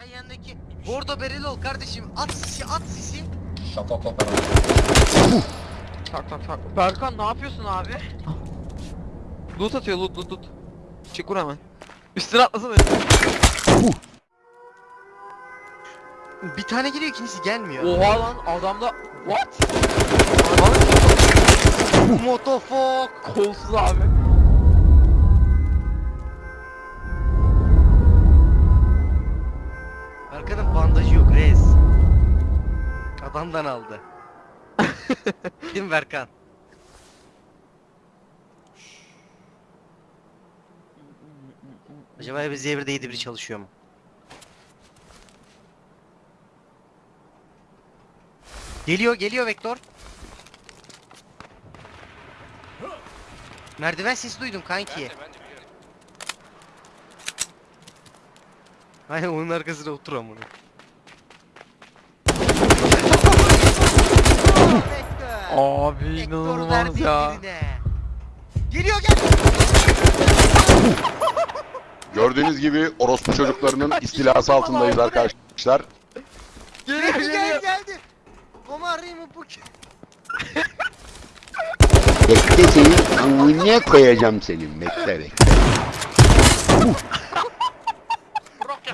Ha yanındaki. Bordo bereli ol kardeşim. At sisi at sisi. Şafak opera. Tak tak tak. Berkan ne yapıyorsun abi? Loot atıyor loot loot loot. Çık vur hemen. Üstüne atlasana. Bir tane geliyor ikincisi gelmiyor. Oha lan adamda what? Motofok. Kolsuz abi. Berkan'ın bandajı yok res. Adamdan aldı. Mi Berkan? Acaba biz devirde 7 biri çalışıyor mu? Geliyor geliyor Vektor. Merdiven sesi duydum kanki. Ben de ben de Aynen onun arkasına otur amına. Abi inanılmaz ya. Geliyor gel. Gördüğünüz gibi orospu çocuklarının istilası altındayız arkadaşlar. Geliyor Geldi geldi geliyor. geldi. Komarayım bu ki. Bekle senin amına koyacağım senin bekle bekle.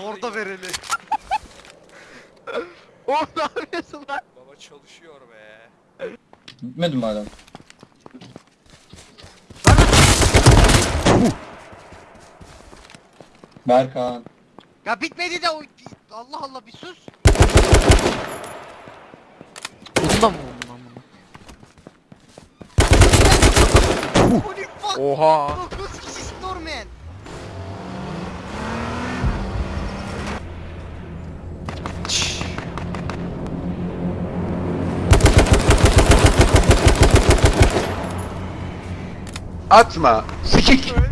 Orada vereli. Oğlum ne yapıyorsun lan? Baba çalışıyor be. Gitmedi mi adam? Berkan. Ya bitmedi de o Allah Allah bir sus. Bundan mı vurdun lan bunu? Oha. Atma. Sikik.